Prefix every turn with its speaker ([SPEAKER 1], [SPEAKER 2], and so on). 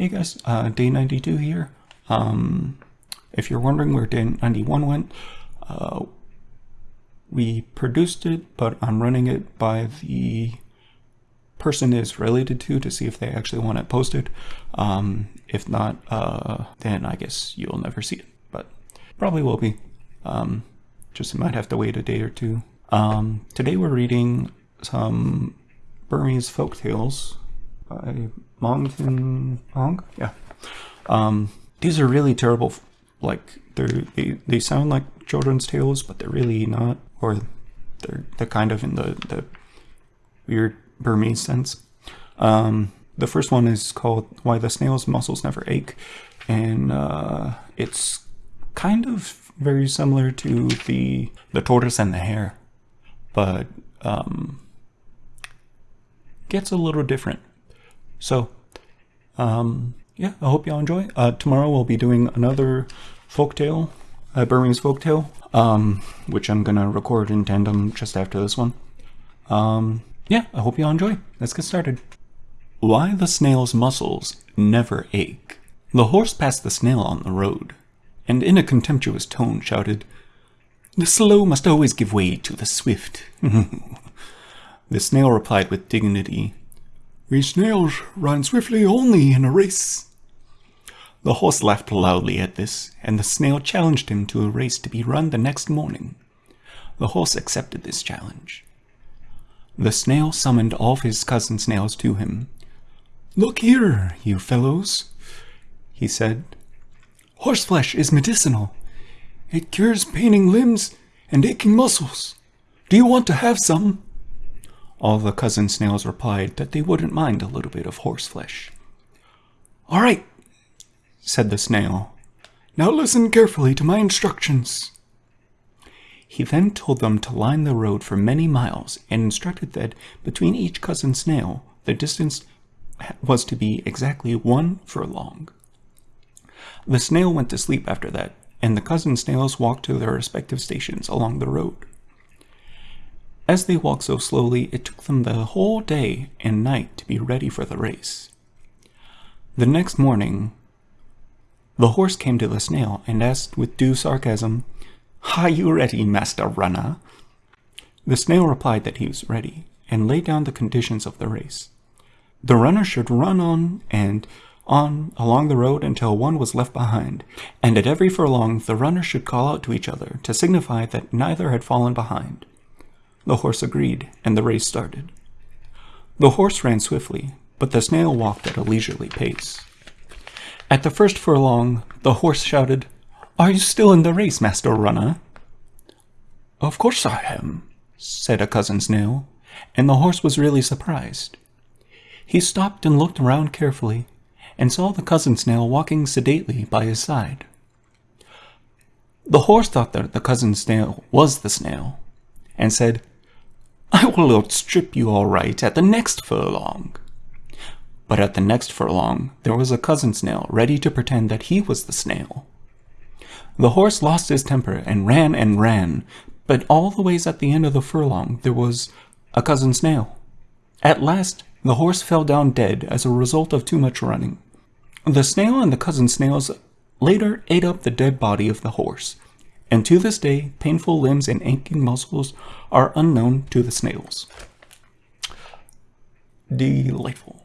[SPEAKER 1] Hey guys, uh, day 92 here. Um, if you're wondering where day 91 went, uh, we produced it, but I'm running it by the person is related to to see if they actually want it posted. Um, if not, uh, then I guess you'll never see it, but probably will be. Um, just might have to wait a day or two. Um, today we're reading some Burmese folk tales by Mongtin Ong. Yeah. Um, these are really terrible. Like they they sound like children's tales, but they're really not. Or they're they're kind of in the the weird Burmese sense. Um, the first one is called Why the Snail's Muscles Never Ache, and uh, it's kind of very similar to the the tortoise and the hare, but um, gets a little different. So, um, yeah, I hope y'all enjoy. Uh, tomorrow we'll be doing another folktale, a Burmese folktale, um, which I'm gonna record in tandem just after this one. Um, yeah, I hope y'all enjoy. Let's get started. Why the snail's muscles never ache. The horse passed the snail on the road, and in a contemptuous tone shouted, The slow must always give way to the swift. the snail replied with dignity, We snails run swiftly only in a race. The horse laughed loudly at this, and the snail challenged him to a race to be run the next morning. The horse accepted this challenge. The snail summoned all his cousin snails to him. Look here, you fellows, he said. Horseflesh is medicinal. It cures paining limbs and aching muscles. Do you want to have some? All the cousin snails replied that they wouldn't mind a little bit of horseflesh. All right, said the snail. Now listen carefully to my instructions. He then told them to line the road for many miles and instructed that between each cousin snail, the distance was to be exactly one furlong. The snail went to sleep after that, and the cousin snails walked to their respective stations along the road. As they walked so slowly, it took them the whole day and night to be ready for the race. The next morning, the horse came to the snail and asked with due sarcasm, are you ready, Master Runner? The snail replied that he was ready, and laid down the conditions of the race. The runner should run on and on along the road until one was left behind, and at every furlong the runners should call out to each other to signify that neither had fallen behind. The horse agreed, and the race started. The horse ran swiftly, but the snail walked at a leisurely pace. At the first furlong, the horse shouted, are you still in the race, Master Runner? Of course I am, said a cousin snail, and the horse was really surprised. He stopped and looked around carefully, and saw the cousin snail walking sedately by his side. The horse thought that the cousin snail was the snail, and said, I will outstrip you all right at the next furlong. But at the next furlong, there was a cousin snail ready to pretend that he was the snail. The horse lost his temper and ran and ran, but all the ways at the end of the furlong there was a cousin snail. At last, the horse fell down dead as a result of too much running. The snail and the cousin snails later ate up the dead body of the horse, and to this day, painful limbs and aching muscles are unknown to the snails. Delightful.